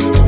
you.